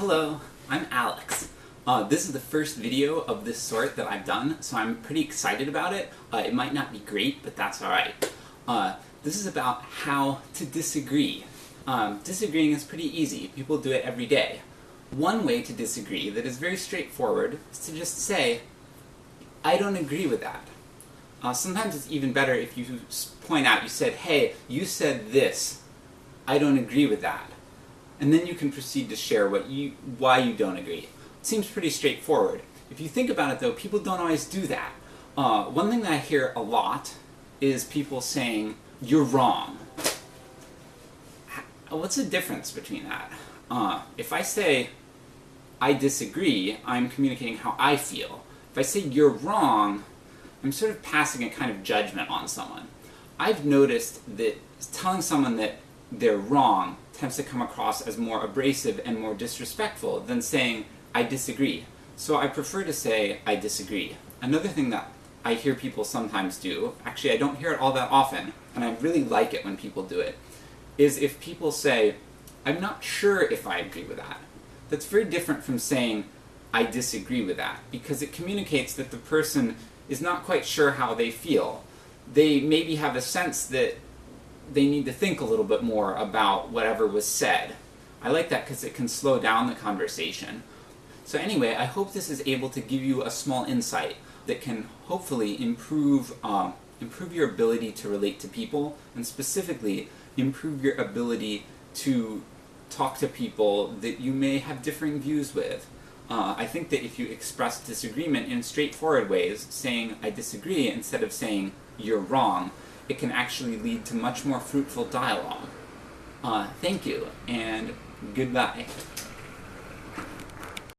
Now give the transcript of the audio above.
Hello, I'm Alex. Uh, this is the first video of this sort that I've done, so I'm pretty excited about it. Uh, it might not be great, but that's alright. Uh, this is about how to disagree. Um, disagreeing is pretty easy. People do it every day. One way to disagree that is very straightforward is to just say, I don't agree with that. Uh, sometimes it's even better if you point out, you said, hey, you said this, I don't agree with that. And then you can proceed to share what you, why you don't agree. It seems pretty straightforward. If you think about it though, people don't always do that. Uh, one thing that I hear a lot is people saying, you're wrong. What's the difference between that? Uh, if I say, I disagree, I'm communicating how I feel. If I say you're wrong, I'm sort of passing a kind of judgment on someone. I've noticed that telling someone that they're wrong tends to come across as more abrasive and more disrespectful than saying, I disagree. So I prefer to say, I disagree. Another thing that I hear people sometimes do, actually I don't hear it all that often, and I really like it when people do it, is if people say, I'm not sure if I agree with that. That's very different from saying, I disagree with that, because it communicates that the person is not quite sure how they feel. They maybe have a sense that they need to think a little bit more about whatever was said. I like that because it can slow down the conversation. So anyway, I hope this is able to give you a small insight that can hopefully improve, um, improve your ability to relate to people, and specifically improve your ability to talk to people that you may have differing views with. Uh, I think that if you express disagreement in straightforward ways, saying I disagree instead of saying you're wrong, it can actually lead to much more fruitful dialogue. Uh, thank you, and goodbye.